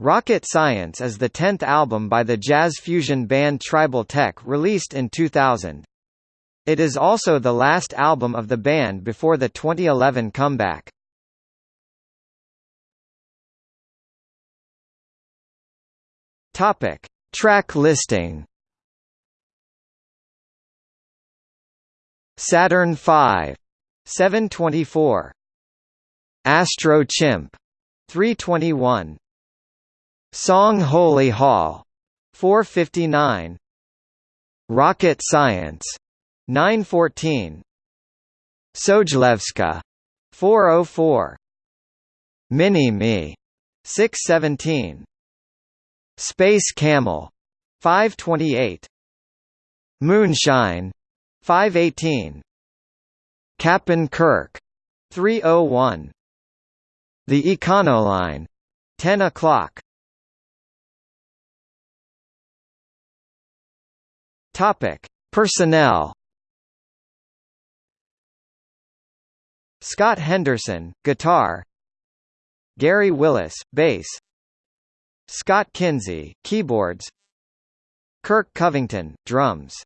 Rocket Science is the tenth album by the jazz fusion band Tribal Tech released in 2000. It is also the last album of the band before the 2011 comeback. Topic: Track listing. Saturn 5 724 Astro Chimp 321 Song Holy Hall 459 Rocket Science 914 Sojlevska 404 Mini Me 617 Space Camel 528 Moonshine 518 Cap'n Kirk 301 The Econoline 10 o'clock Topic: Personnel. Scott Henderson, guitar. Gary Willis, bass. Scott Kinsey, keyboards. Kirk Covington, drums.